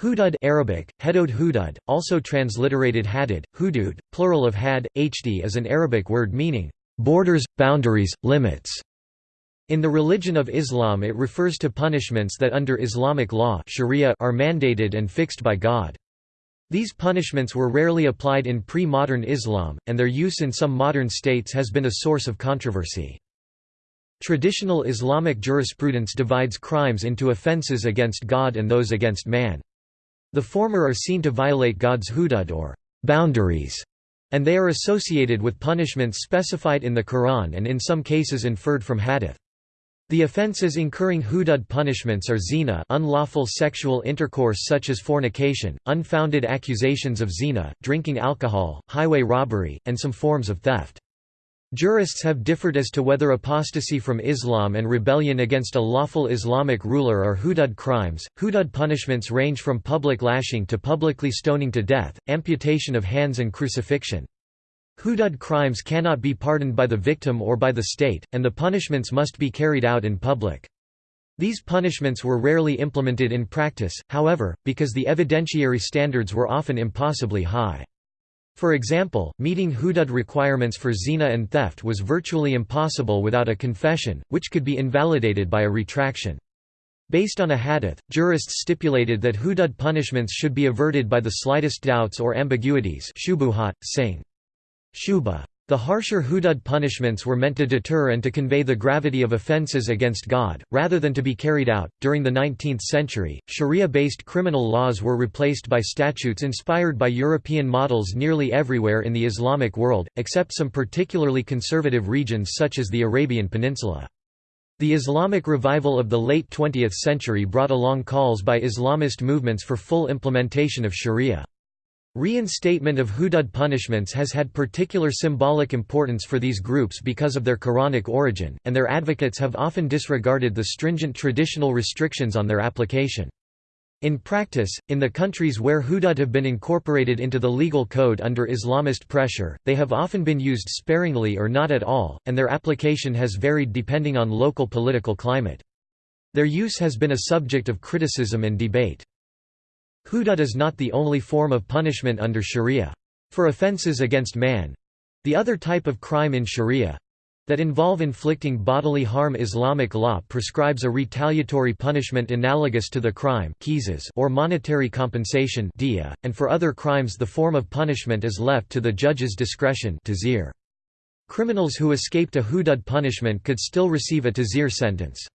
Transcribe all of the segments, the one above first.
Hudud Arabic, Hedod hudud, also transliterated hadid, hudud, plural of had, hd is an Arabic word meaning, "...borders, boundaries, limits". In the religion of Islam it refers to punishments that under Islamic law sharia are mandated and fixed by God. These punishments were rarely applied in pre-modern Islam, and their use in some modern states has been a source of controversy. Traditional Islamic jurisprudence divides crimes into offences against God and those against man. The former are seen to violate God's hudud or boundaries, and they are associated with punishments specified in the Quran and in some cases inferred from hadith. The offences incurring hudud punishments are zina unlawful sexual intercourse such as fornication, unfounded accusations of zina, drinking alcohol, highway robbery, and some forms of theft. Jurists have differed as to whether apostasy from Islam and rebellion against a lawful Islamic ruler are hudud crimes. Hudud punishments range from public lashing to publicly stoning to death, amputation of hands, and crucifixion. Hudud crimes cannot be pardoned by the victim or by the state, and the punishments must be carried out in public. These punishments were rarely implemented in practice, however, because the evidentiary standards were often impossibly high. For example, meeting hudud requirements for zina and theft was virtually impossible without a confession, which could be invalidated by a retraction. Based on a hadith, jurists stipulated that hudud punishments should be averted by the slightest doubts or ambiguities shubuhat, saying, Shuba. The harsher hudud punishments were meant to deter and to convey the gravity of offences against God, rather than to be carried out. During the 19th century, Sharia based criminal laws were replaced by statutes inspired by European models nearly everywhere in the Islamic world, except some particularly conservative regions such as the Arabian Peninsula. The Islamic revival of the late 20th century brought along calls by Islamist movements for full implementation of Sharia. Reinstatement of hudud punishments has had particular symbolic importance for these groups because of their Quranic origin, and their advocates have often disregarded the stringent traditional restrictions on their application. In practice, in the countries where hudud have been incorporated into the legal code under Islamist pressure, they have often been used sparingly or not at all, and their application has varied depending on local political climate. Their use has been a subject of criticism and debate. Hudud is not the only form of punishment under sharia. For offences against man—the other type of crime in sharia, that involve inflicting bodily harm Islamic law prescribes a retaliatory punishment analogous to the crime or monetary compensation and for other crimes the form of punishment is left to the judge's discretion Criminals who escaped a hudud punishment could still receive a tazir sentence.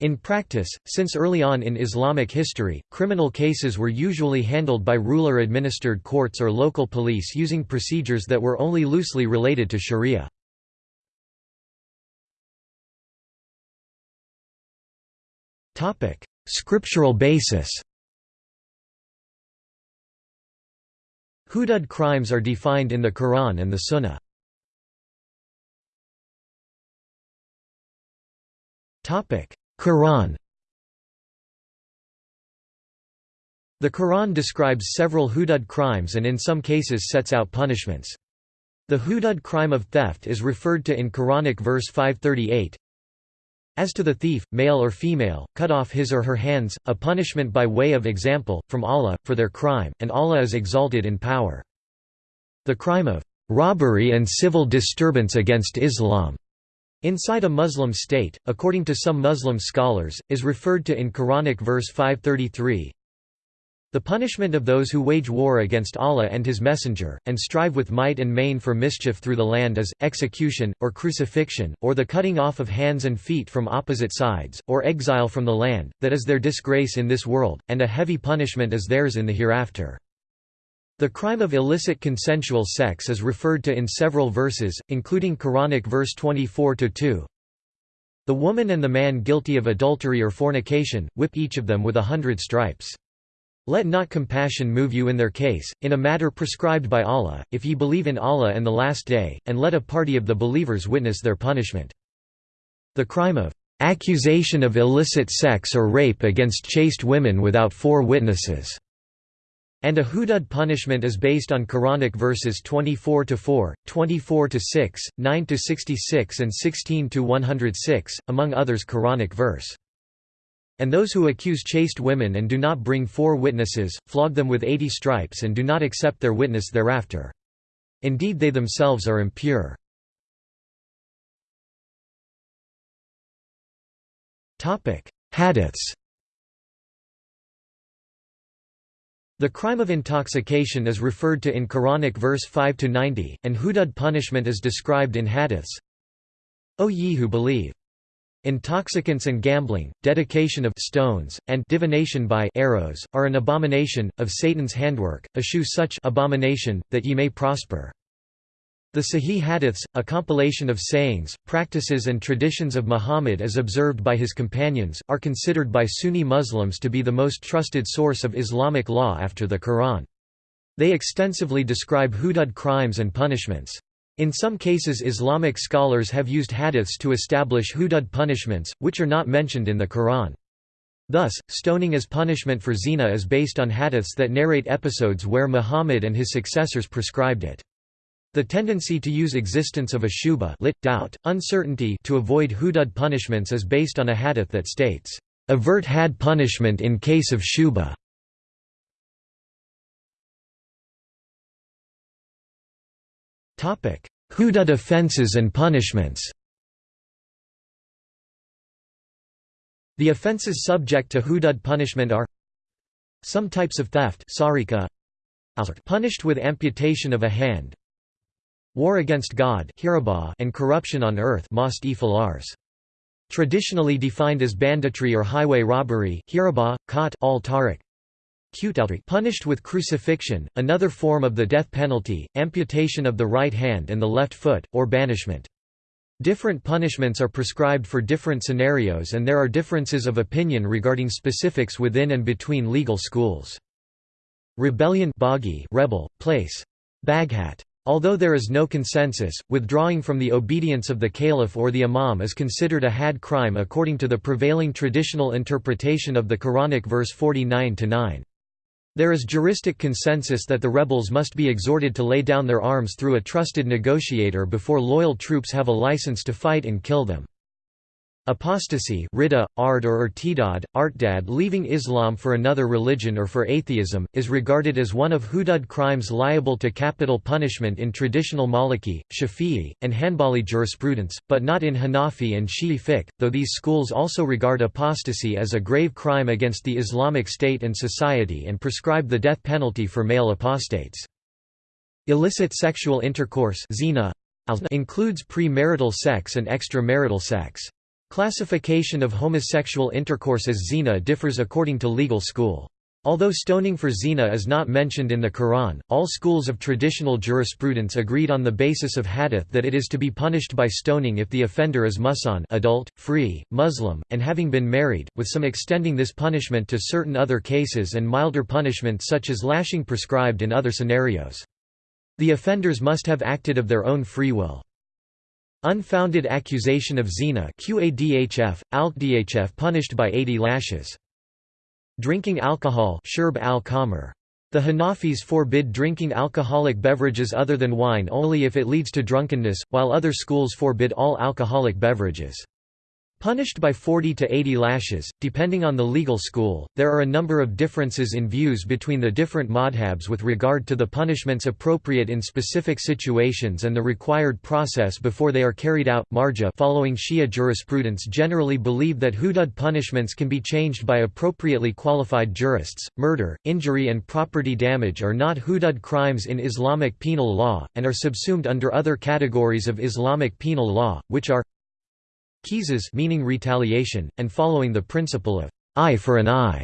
In practice, since early on in Islamic history, criminal cases were usually handled by ruler-administered courts or local police using procedures that were only loosely related to sharia. Scriptural basis Hudud crimes are defined in the Quran and the Sunnah. Topic: Quran The Quran describes several hudud crimes and in some cases sets out punishments. The hudud crime of theft is referred to in Quranic verse 538, as to the thief, male or female, cut off his or her hands, a punishment by way of example, from Allah, for their crime, and Allah is exalted in power. The crime of robbery and civil disturbance against Islam Inside a Muslim state, according to some Muslim scholars, is referred to in Quranic verse 533, the punishment of those who wage war against Allah and His Messenger, and strive with might and main for mischief through the land is, execution, or crucifixion, or the cutting off of hands and feet from opposite sides, or exile from the land, that is their disgrace in this world, and a heavy punishment is theirs in the hereafter. The crime of illicit consensual sex is referred to in several verses, including Quranic verse 24-2. The woman and the man guilty of adultery or fornication, whip each of them with a hundred stripes. Let not compassion move you in their case, in a matter prescribed by Allah, if ye believe in Allah and the Last Day, and let a party of the believers witness their punishment. The crime of accusation of illicit sex or rape against chaste women without four witnesses and a hudud punishment is based on Quranic verses 24-4, 24-6, 9-66 and 16-106, among others Quranic verse. And those who accuse chaste women and do not bring four witnesses, flog them with eighty stripes and do not accept their witness thereafter. Indeed they themselves are impure. Hadiths The crime of intoxication is referred to in Quranic verse 5–90, and hudud punishment is described in hadiths. O ye who believe! Intoxicants and gambling, dedication of stones, and divination by arrows, are an abomination, of Satan's handwork, eschew such abomination, that ye may prosper. The Sahih Hadiths, a compilation of sayings, practices and traditions of Muhammad as observed by his companions, are considered by Sunni Muslims to be the most trusted source of Islamic law after the Quran. They extensively describe hudud crimes and punishments. In some cases Islamic scholars have used hadiths to establish hudud punishments, which are not mentioned in the Quran. Thus, stoning as punishment for zina is based on hadiths that narrate episodes where Muhammad and his successors prescribed it. The tendency to use existence of a shubha lit, doubt, uncertainty to avoid hudud punishments is based on a hadith that states, "...avert had punishment in case of shubha." Hudud offences and punishments The offences subject to hudud punishment are Some types of theft punished with amputation of a hand War against God and corruption on earth Traditionally defined as banditry or highway robbery punished with crucifixion, another form of the death penalty, amputation of the right hand and the left foot, or banishment. Different punishments are prescribed for different scenarios and there are differences of opinion regarding specifics within and between legal schools. Rebellion rebel, place. Baghat. Although there is no consensus, withdrawing from the obedience of the caliph or the imam is considered a had crime according to the prevailing traditional interpretation of the Quranic verse 49-9. There is juristic consensus that the rebels must be exhorted to lay down their arms through a trusted negotiator before loyal troops have a license to fight and kill them. Apostasy Rida, Ard or Irtidad, Artdad leaving Islam for another religion or for atheism, is regarded as one of hudud crimes liable to capital punishment in traditional Maliki, Shafi'i, and Hanbali jurisprudence, but not in Hanafi and Shi'i fiqh, though these schools also regard apostasy as a grave crime against the Islamic State and society and prescribe the death penalty for male apostates. Illicit sexual intercourse zina includes premarital sex and extramarital sex. Classification of homosexual intercourse as zina differs according to legal school. Although stoning for zina is not mentioned in the Quran, all schools of traditional jurisprudence agreed on the basis of hadith that it is to be punished by stoning if the offender is musan adult, free, Muslim, and having been married, with some extending this punishment to certain other cases and milder punishment such as lashing prescribed in other scenarios. The offenders must have acted of their own free will. Unfounded accusation of zina QADHF, ALKDHF punished by 80 lashes. Drinking alcohol shurb al The Hanafis forbid drinking alcoholic beverages other than wine only if it leads to drunkenness, while other schools forbid all alcoholic beverages. Punished by 40 to 80 lashes, depending on the legal school, there are a number of differences in views between the different madhabs with regard to the punishments appropriate in specific situations and the required process before they are carried out. Marja following Shia jurisprudence generally believe that hudud punishments can be changed by appropriately qualified jurists. Murder, injury and property damage are not hudud crimes in Islamic penal law, and are subsumed under other categories of Islamic penal law, which are Qisas meaning retaliation, and following the principle of eye for an eye,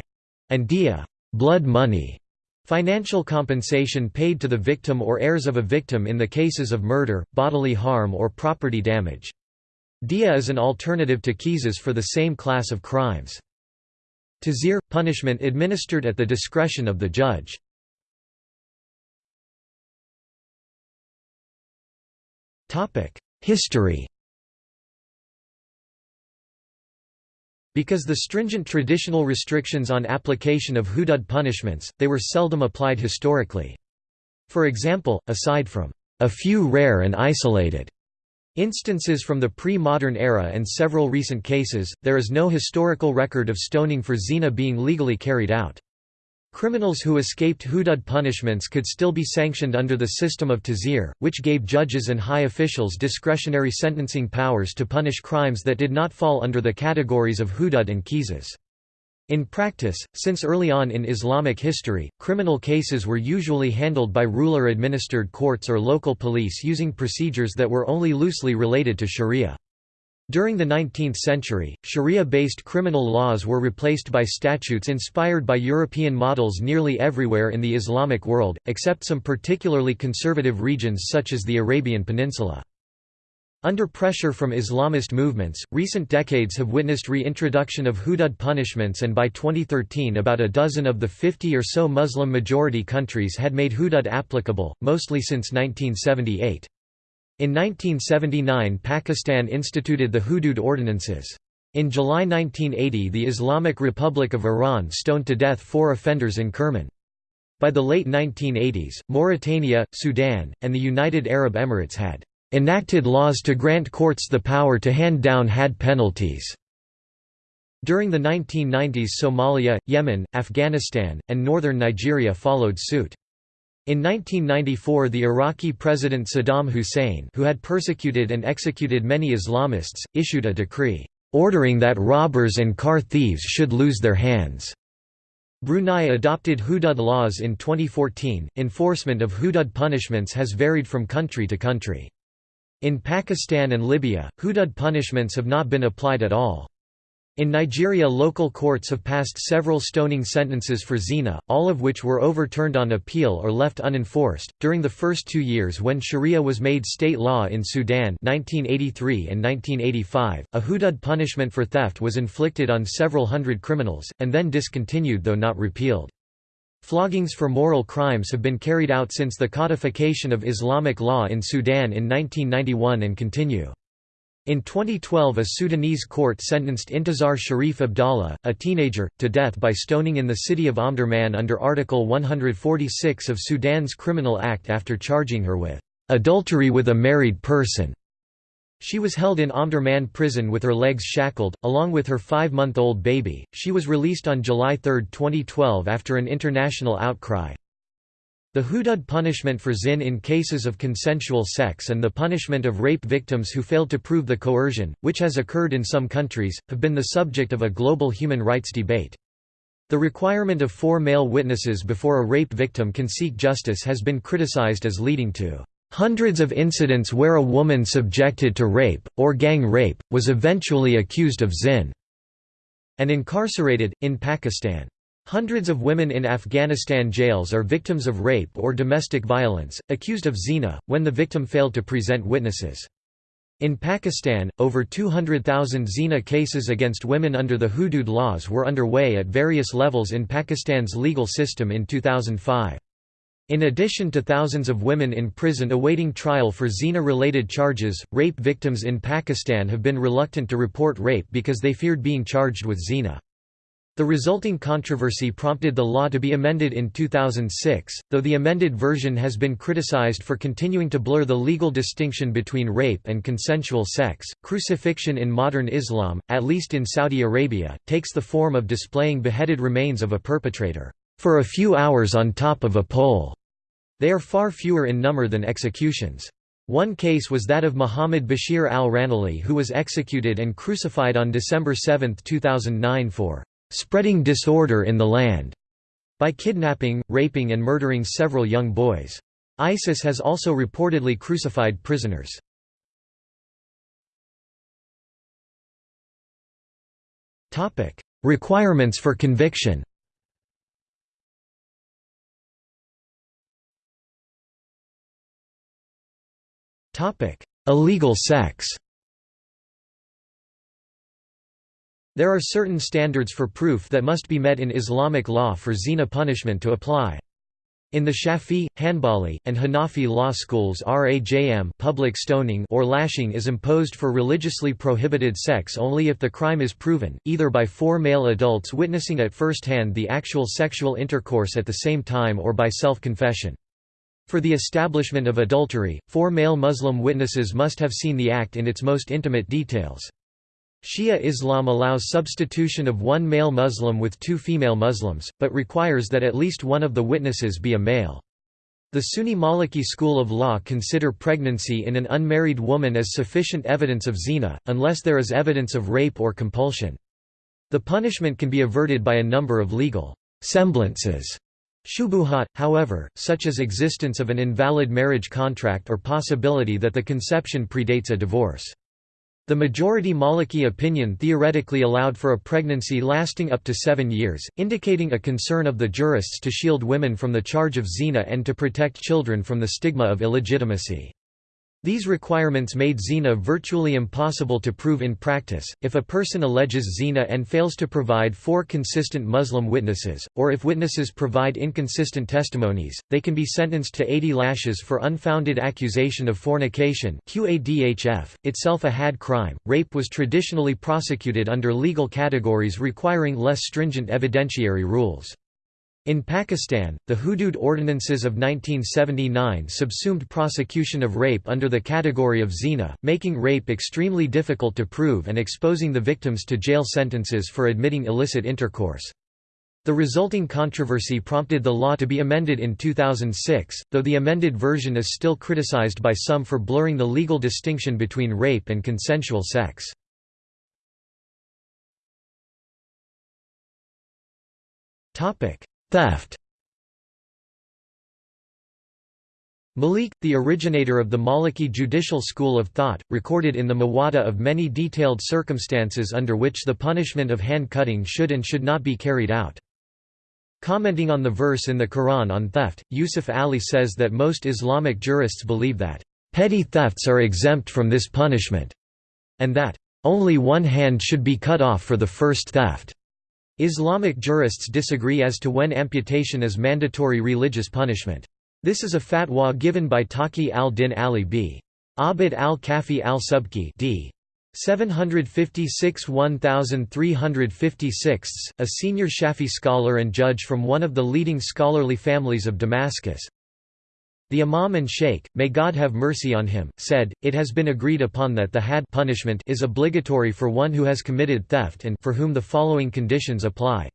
and dia blood money, financial compensation paid to the victim or heirs of a victim in the cases of murder, bodily harm or property damage. Dia is an alternative to qisas for the same class of crimes. Tazir – punishment administered at the discretion of the judge. History Because the stringent traditional restrictions on application of hudud punishments, they were seldom applied historically. For example, aside from a few rare and isolated Instances from the pre-modern era and several recent cases, there is no historical record of stoning for zina being legally carried out. Criminals who escaped hudud punishments could still be sanctioned under the system of tazir, which gave judges and high officials discretionary sentencing powers to punish crimes that did not fall under the categories of hudud and qisas. In practice, since early on in Islamic history, criminal cases were usually handled by ruler-administered courts or local police using procedures that were only loosely related to sharia. During the 19th century, sharia-based criminal laws were replaced by statutes inspired by European models nearly everywhere in the Islamic world, except some particularly conservative regions such as the Arabian Peninsula. Under pressure from Islamist movements, recent decades have witnessed reintroduction of hudud punishments and by 2013 about a dozen of the 50 or so Muslim-majority countries had made hudud applicable, mostly since 1978. In 1979 Pakistan instituted the hudud ordinances. In July 1980 the Islamic Republic of Iran stoned to death four offenders in Kerman. By the late 1980s, Mauritania, Sudan, and the United Arab Emirates had enacted laws to grant courts the power to hand down had penalties. During the 1990s Somalia, Yemen, Afghanistan, and northern Nigeria followed suit. In 1994 the Iraqi President Saddam Hussein who had persecuted and executed many Islamists, issued a decree, "...ordering that robbers and car thieves should lose their hands." Brunei adopted hudud laws in 2014. Enforcement of hudud punishments has varied from country to country. In Pakistan and Libya, hudud punishments have not been applied at all. In Nigeria local courts have passed several stoning sentences for zina, all of which were overturned on appeal or left unenforced. During the first two years when sharia was made state law in Sudan 1983 and 1985, a hudud punishment for theft was inflicted on several hundred criminals, and then discontinued though not repealed. Floggings for moral crimes have been carried out since the codification of Islamic law in Sudan in 1991 and continue. In 2012 a Sudanese court sentenced Intizar Sharif Abdallah, a teenager, to death by stoning in the city of Omdurman under Article 146 of Sudan's Criminal Act after charging her with "...adultery with a married person." She was held in Omdurman prison with her legs shackled, along with her five-month-old baby. She was released on July 3, 2012 after an international outcry. The hudud punishment for zin in cases of consensual sex and the punishment of rape victims who failed to prove the coercion, which has occurred in some countries, have been the subject of a global human rights debate. The requirement of four male witnesses before a rape victim can seek justice has been criticized as leading to Hundreds of incidents where a woman subjected to rape, or gang rape, was eventually accused of zin, and incarcerated, in Pakistan. Hundreds of women in Afghanistan jails are victims of rape or domestic violence, accused of zina, when the victim failed to present witnesses. In Pakistan, over 200,000 zina cases against women under the hudud laws were underway at various levels in Pakistan's legal system in 2005. In addition to thousands of women in prison awaiting trial for zina-related charges, rape victims in Pakistan have been reluctant to report rape because they feared being charged with zina. The resulting controversy prompted the law to be amended in 2006, though the amended version has been criticized for continuing to blur the legal distinction between rape and consensual sex. Crucifixion in modern Islam, at least in Saudi Arabia, takes the form of displaying beheaded remains of a perpetrator for a few hours on top of a pole. They are far fewer in number than executions. One case was that of Muhammad Bashir al-Ranali who was executed and crucified on December 7, 2009 for "...spreading disorder in the land", by kidnapping, raping and murdering several young boys. ISIS has also reportedly crucified prisoners. Topic: Requirements for conviction Topic: Illegal sex There are certain standards for proof that must be met in Islamic law for zina punishment to apply. In the Shafi, Hanbali, and Hanafi law schools rajm public stoning or lashing is imposed for religiously prohibited sex only if the crime is proven, either by four male adults witnessing at first hand the actual sexual intercourse at the same time or by self-confession. For the establishment of adultery, four male Muslim witnesses must have seen the act in its most intimate details. Shia Islam allows substitution of one male Muslim with two female Muslims, but requires that at least one of the witnesses be a male. The Sunni Maliki school of law consider pregnancy in an unmarried woman as sufficient evidence of zina, unless there is evidence of rape or compulsion. The punishment can be averted by a number of legal semblances. Shubuhat, however, such as existence of an invalid marriage contract or possibility that the conception predates a divorce. The majority Maliki opinion theoretically allowed for a pregnancy lasting up to seven years, indicating a concern of the jurists to shield women from the charge of zina and to protect children from the stigma of illegitimacy. These requirements made zina virtually impossible to prove in practice. If a person alleges zina and fails to provide four consistent Muslim witnesses, or if witnesses provide inconsistent testimonies, they can be sentenced to 80 lashes for unfounded accusation of fornication, QADHF, itself a had crime. Rape was traditionally prosecuted under legal categories requiring less stringent evidentiary rules. In Pakistan, the Hudud Ordinances of 1979 subsumed prosecution of rape under the category of zina, making rape extremely difficult to prove and exposing the victims to jail sentences for admitting illicit intercourse. The resulting controversy prompted the law to be amended in 2006, though the amended version is still criticized by some for blurring the legal distinction between rape and consensual sex. Topic: Theft Malik, the originator of the Maliki judicial school of thought, recorded in the Muwatta of many detailed circumstances under which the punishment of hand-cutting should and should not be carried out. Commenting on the verse in the Quran on theft, Yusuf Ali says that most Islamic jurists believe that, "...petty thefts are exempt from this punishment," and that, "...only one hand should be cut off for the first theft." Islamic jurists disagree as to when amputation is mandatory religious punishment. This is a fatwa given by Taqi al-Din Ali b. Abd al-Kafi al-Subki d. 756–1356, a senior Shafi scholar and judge from one of the leading scholarly families of Damascus. The Imam and Sheikh, may God have mercy on him, said, It has been agreed upon that the had punishment is obligatory for one who has committed theft and for whom the following conditions apply.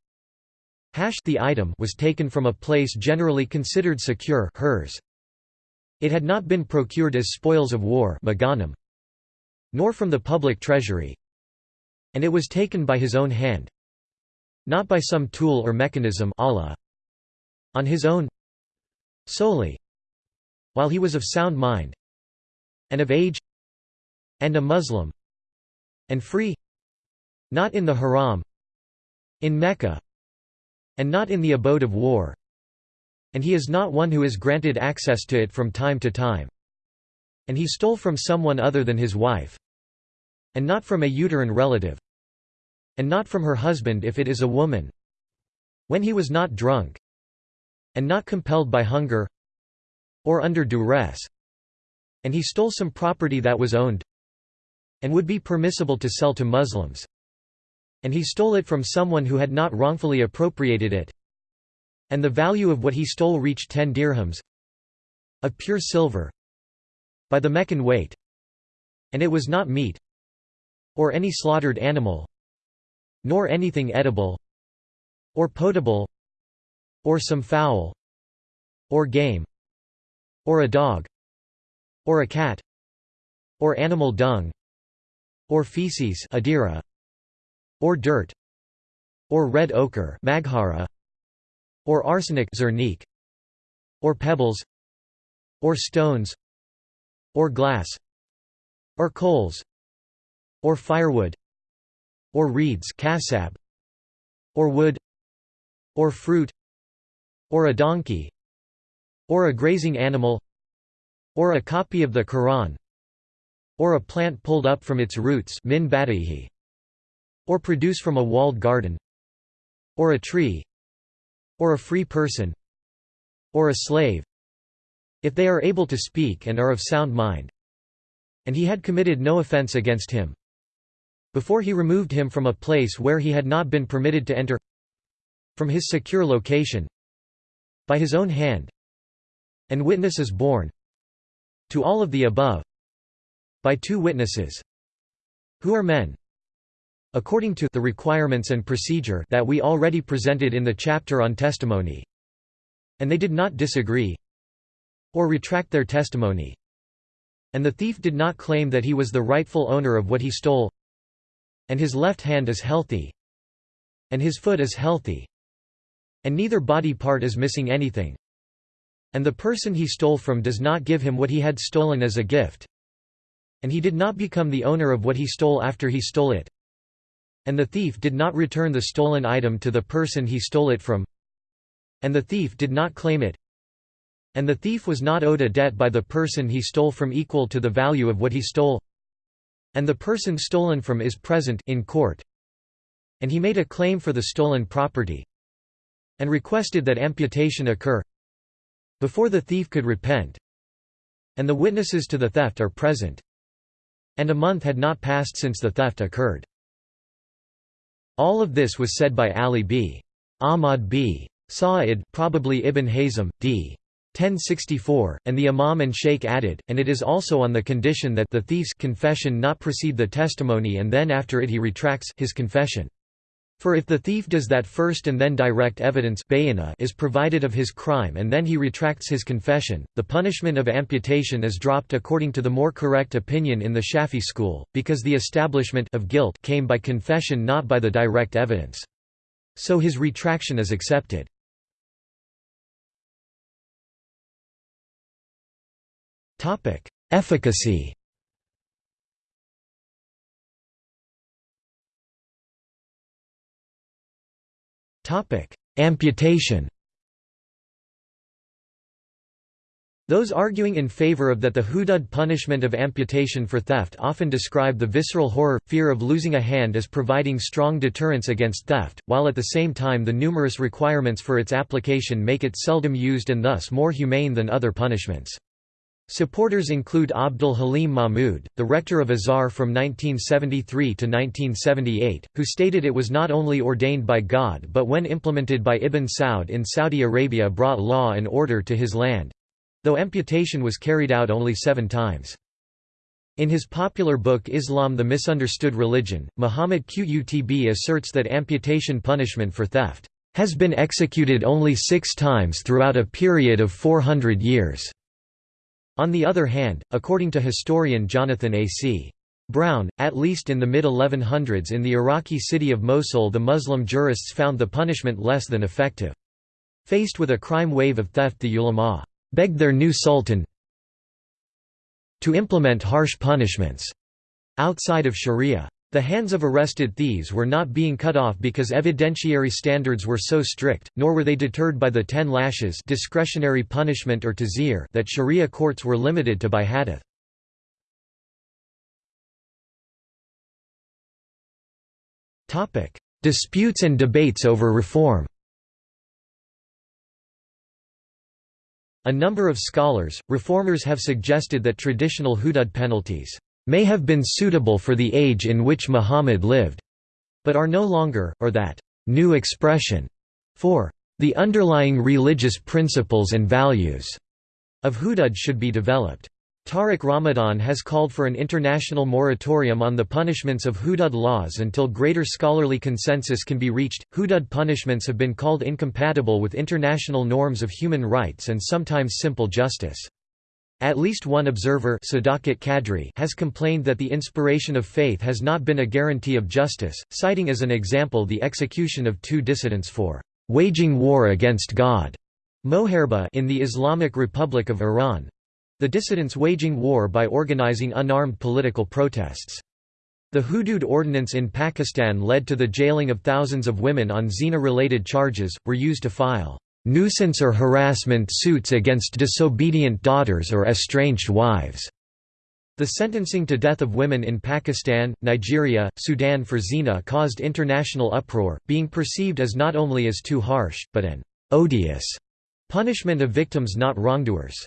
Hash the item was taken from a place generally considered secure hers. It had not been procured as spoils of war maganim, nor from the public treasury, and it was taken by his own hand, not by some tool or mechanism Allah, on his own solely while he was of sound mind and of age and a Muslim and free not in the haram in Mecca and not in the abode of war. And he is not one who is granted access to it from time to time. And he stole from someone other than his wife and not from a uterine relative and not from her husband if it is a woman. When he was not drunk and not compelled by hunger or under duress. And he stole some property that was owned and would be permissible to sell to Muslims. And he stole it from someone who had not wrongfully appropriated it. And the value of what he stole reached ten dirhams of pure silver by the Meccan weight. And it was not meat or any slaughtered animal nor anything edible or potable or some fowl or game or a dog or a cat or animal dung or feces adira or dirt or red ochre maghara or arsenic zernique or pebbles or stones or glass or coals or firewood or reeds kasab or wood or fruit or a donkey or a grazing animal or a copy of the Quran or a plant pulled up from its roots min or produce from a walled garden or a tree or a free person or a slave if they are able to speak and are of sound mind. And he had committed no offense against him. Before he removed him from a place where he had not been permitted to enter from his secure location by his own hand and witness is borne to all of the above by two witnesses who are men according to the requirements and procedure that we already presented in the chapter on testimony and they did not disagree or retract their testimony. And the thief did not claim that he was the rightful owner of what he stole and his left hand is healthy and his foot is healthy and neither body part is missing anything and the person he stole from does not give him what he had stolen as a gift. And he did not become the owner of what he stole after he stole it. And the thief did not return the stolen item to the person he stole it from. And the thief did not claim it. And the thief was not owed a debt by the person he stole from equal to the value of what he stole. And the person stolen from is present in court. And he made a claim for the stolen property. And requested that amputation occur before the thief could repent and the witnesses to the theft are present and a month had not passed since the theft occurred. All of this was said by Ali b. Ahmad b. Sa'id probably Ibn Hazm, d. 1064, and the Imam and Sheikh added, and it is also on the condition that the thief's confession not precede the testimony and then after it he retracts his confession. For if the thief does that first and then direct evidence is provided of his crime and then he retracts his confession, the punishment of amputation is dropped according to the more correct opinion in the Shafi school, because the establishment of guilt came by confession not by the direct evidence. So his retraction is accepted. Efficacy. Amputation. Those arguing in favor of that the hudud punishment of amputation for theft often describe the visceral horror, fear of losing a hand as providing strong deterrence against theft, while at the same time the numerous requirements for its application make it seldom used and thus more humane than other punishments. Supporters include Abdul Halim Mahmud, the rector of Azhar from 1973 to 1978, who stated it was not only ordained by God but when implemented by Ibn Saud in Saudi Arabia brought law and order to his land—though amputation was carried out only seven times. In his popular book Islam the Misunderstood Religion, Muhammad Qutb asserts that amputation punishment for theft has been executed only six times throughout a period of 400 years. On the other hand, according to historian Jonathan A. C. Brown, at least in the mid-1100s in the Iraqi city of Mosul the Muslim jurists found the punishment less than effective. Faced with a crime wave of theft the ulama begged their new sultan to implement harsh punishments outside of sharia. The hands of arrested thieves were not being cut off because evidentiary standards were so strict, nor were they deterred by the ten lashes discretionary punishment or tazir that sharia courts were limited to by hadith. Disputes and debates over reform A number of scholars, reformers have suggested that traditional hudud penalties may have been suitable for the age in which Muhammad lived, but are no longer, or that new expression for the underlying religious principles and values of hudud should be developed. Tariq Ramadan has called for an international moratorium on the punishments of hudud laws until greater scholarly consensus can be reached. Hudud punishments have been called incompatible with international norms of human rights and sometimes simple justice. At least one observer has complained that the inspiration of faith has not been a guarantee of justice, citing as an example the execution of two dissidents for «waging war against God» Moharba in the Islamic Republic of Iran. The dissidents waging war by organizing unarmed political protests. The Hudud ordinance in Pakistan led to the jailing of thousands of women on zina-related charges, were used to file nuisance or harassment suits against disobedient daughters or estranged wives. The sentencing to death of women in Pakistan, Nigeria, Sudan for zina caused international uproar, being perceived as not only as too harsh, but an odious punishment of victims not wrongdoers.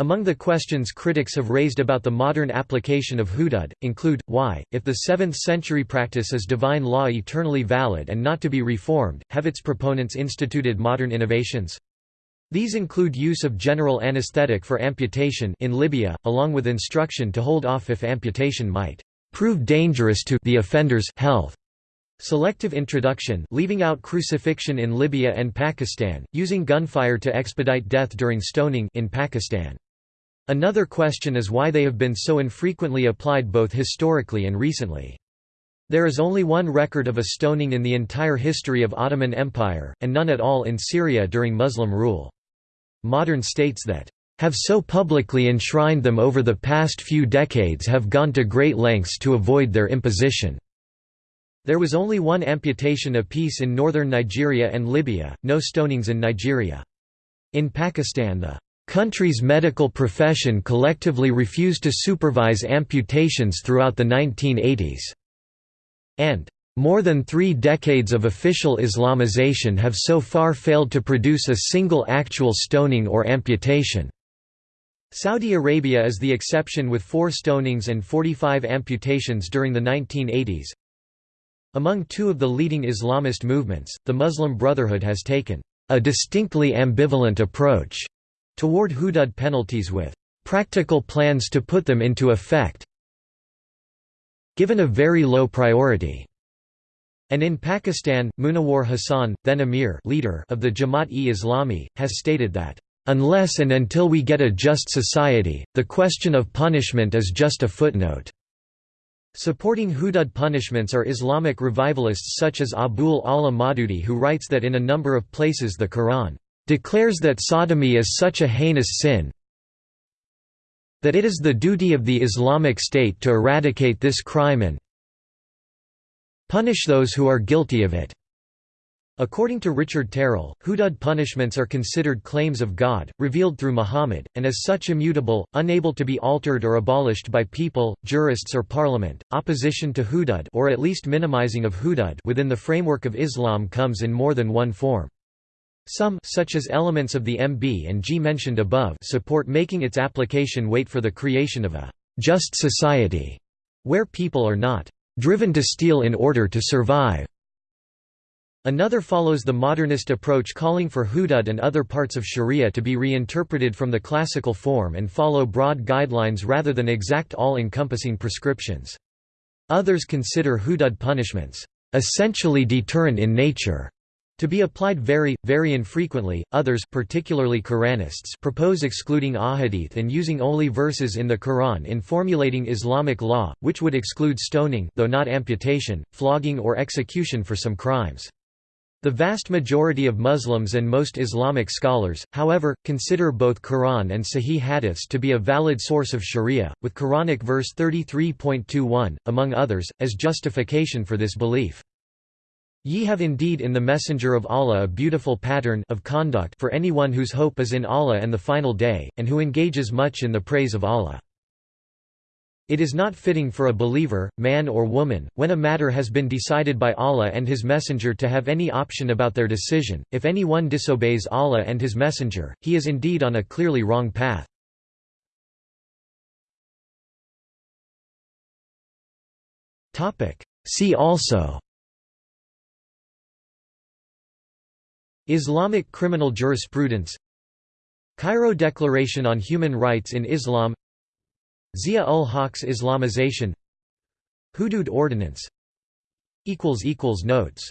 Among the questions critics have raised about the modern application of hudud, include, why, if the 7th-century practice is divine law eternally valid and not to be reformed, have its proponents instituted modern innovations? These include use of general anesthetic for amputation in Libya, along with instruction to hold off if amputation might prove dangerous to the offender's health. Selective introduction leaving out crucifixion in Libya and Pakistan, using gunfire to expedite death during stoning in Pakistan. Another question is why they have been so infrequently applied both historically and recently. There is only one record of a stoning in the entire history of Ottoman Empire, and none at all in Syria during Muslim rule. Modern states that have so publicly enshrined them over the past few decades have gone to great lengths to avoid their imposition. There was only one amputation apiece in northern Nigeria and Libya, no stonings in Nigeria. In Pakistan the country's medical profession collectively refused to supervise amputations throughout the 1980s and more than three decades of official Islamization have so far failed to produce a single actual stoning or amputation. Saudi Arabia is the exception with four stonings and 45 amputations during the 1980s. Among two of the leading Islamist movements, the Muslim Brotherhood has taken a distinctly ambivalent approach toward hudud penalties with practical plans to put them into effect given a very low priority. And in Pakistan, Munawar Hassan, then Amir leader of the Jamaat-e-Islami, has stated that, "...unless and until we get a just society, the question of punishment is just a footnote." Supporting hudud punishments are Islamic revivalists such as Abul Ala Maududi who writes that in a number of places the Quran declares that sodomy is such a heinous sin, that it is the duty of the Islamic State to eradicate this crime and punish those who are guilty of it. According to Richard Terrill, hudud punishments are considered claims of God, revealed through Muhammad, and as such immutable, unable to be altered or abolished by people, jurists or parliament. Opposition to hudud or at least minimizing of hudud within the framework of Islam comes in more than one form. Some such as elements of the MB and G mentioned above support making its application wait for the creation of a «just society» where people are not «driven to steal in order to survive». Another follows the modernist approach calling for hudud and other parts of sharia to be reinterpreted from the classical form and follow broad guidelines rather than exact all-encompassing prescriptions. Others consider hudud punishments essentially deterrent in nature to be applied very, very infrequently, others particularly Quranists propose excluding ahadith and using only verses in the Quran in formulating Islamic law, which would exclude stoning though not amputation, flogging or execution for some crimes. The vast majority of Muslims and most Islamic scholars, however, consider both Quran and Sahih hadiths to be a valid source of sharia, with Quranic verse 33.21, among others, as justification for this belief. Ye have indeed in the Messenger of Allah a beautiful pattern of conduct for anyone whose hope is in Allah and the final day, and who engages much in the praise of Allah. It is not fitting for a believer, man or woman, when a matter has been decided by Allah and His Messenger to have any option about their decision. If anyone disobeys Allah and His Messenger, he is indeed on a clearly wrong path. See also Islamic criminal jurisprudence. Cairo Declaration on Human Rights in Islam. Zia-ul-Haq's Islamization. Hudud Ordinance. Notes